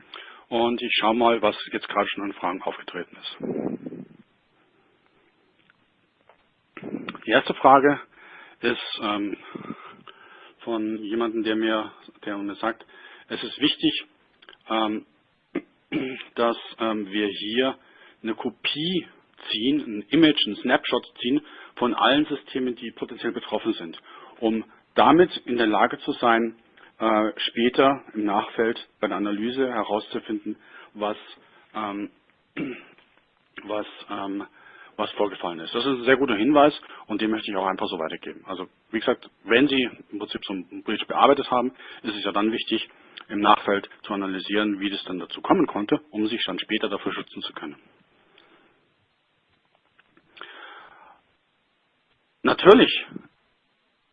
Speaker 1: und ich schaue mal, was jetzt gerade schon an Fragen aufgetreten ist. Die erste Frage ist ähm, von jemandem, der mir, der mir sagt, es ist wichtig, ähm, <clears throat> dass ähm, wir hier eine Kopie ziehen, ein Image, ein Snapshot ziehen von allen Systemen, die potenziell betroffen sind, um damit in der Lage zu sein, äh, später im Nachfeld bei der Analyse herauszufinden, was, ähm, <clears throat> was, ähm, was vorgefallen ist. Das ist ein sehr guter Hinweis und den möchte ich auch einfach so weitergeben. Also wie gesagt, wenn Sie im Prinzip so einen Breach bearbeitet haben, ist es ja dann wichtig, im Nachfeld zu analysieren, wie das dann dazu kommen konnte, um sich dann später dafür schützen zu können. Natürlich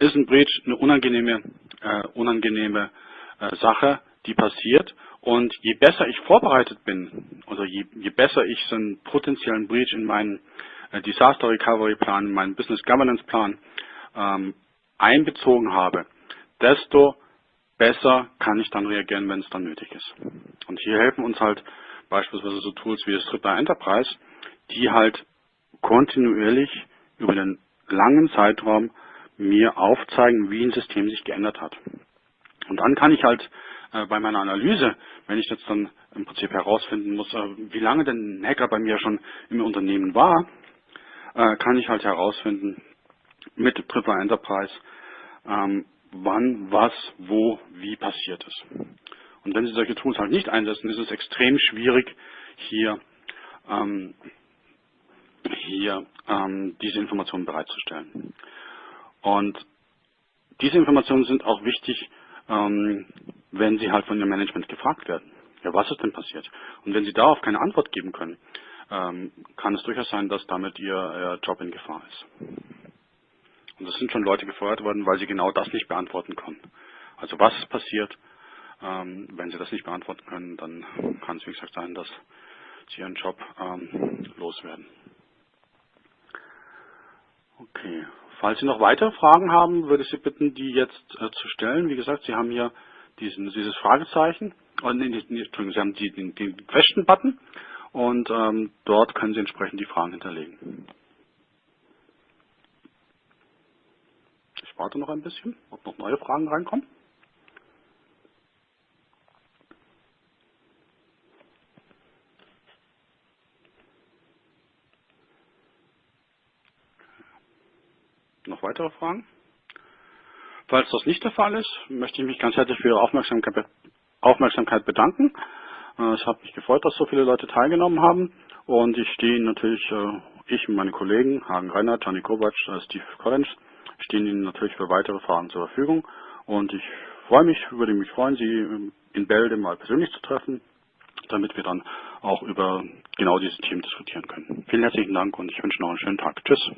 Speaker 1: ist ein Breach eine unangenehme, äh, unangenehme äh, Sache, die passiert. Und je besser ich vorbereitet bin, also je, je besser ich so einen potenziellen Breach in meinen äh, Disaster Recovery Plan, in meinen Business Governance Plan ähm, einbezogen habe, desto besser kann ich dann reagieren, wenn es dann nötig ist. Und hier helfen uns halt beispielsweise so Tools wie das Tripwire Enterprise, die halt kontinuierlich über den langen Zeitraum mir aufzeigen, wie ein System sich geändert hat. Und dann kann ich halt äh, bei meiner Analyse, wenn ich jetzt dann im Prinzip herausfinden muss, äh, wie lange denn ein Hacker bei mir schon im Unternehmen war, äh, kann ich halt herausfinden mit Triple Enterprise, ähm, wann, was, wo, wie passiert ist. Und wenn Sie solche Tools halt nicht einsetzen, ist es extrem schwierig, hier, ähm, hier ähm, diese Informationen bereitzustellen. Und diese Informationen sind auch wichtig, ähm, wenn Sie halt von Ihrem Management gefragt werden. Ja, was ist denn passiert? Und wenn Sie darauf keine Antwort geben können, ähm, kann es durchaus sein, dass damit Ihr, Ihr Job in Gefahr ist. Und es sind schon Leute gefeuert worden, weil sie genau das nicht beantworten konnten. Also was ist passiert? Ähm, wenn sie das nicht beantworten können, dann kann es wie gesagt sein, dass sie ihren Job ähm, loswerden. Okay. Falls Sie noch weitere Fragen haben, würde ich Sie bitten, die jetzt äh, zu stellen. Wie gesagt, Sie haben hier diesen, dieses Fragezeichen, oh, nee, nee, Entschuldigung, Sie haben die, den, den Question-Button und ähm, dort können Sie entsprechend die Fragen hinterlegen. Ich warte noch ein bisschen, ob noch neue Fragen reinkommen. Noch weitere Fragen? Falls das nicht der Fall ist, möchte ich mich ganz herzlich für Ihre Aufmerksamkeit, bedanken. Äh, es hat mich gefreut, dass so viele Leute teilgenommen haben und ich stehe Ihnen natürlich, äh, ich und meine Kollegen, Hagen Reinhardt, Johnny Kovac, äh, Steve Collins, stehen Ihnen natürlich für weitere Fragen zur Verfügung und ich freue mich, würde mich freuen, Sie in Bälde mal persönlich zu treffen, damit wir dann auch über genau dieses Thema diskutieren können. Vielen herzlichen Dank und ich wünsche noch einen schönen Tag. Tschüss.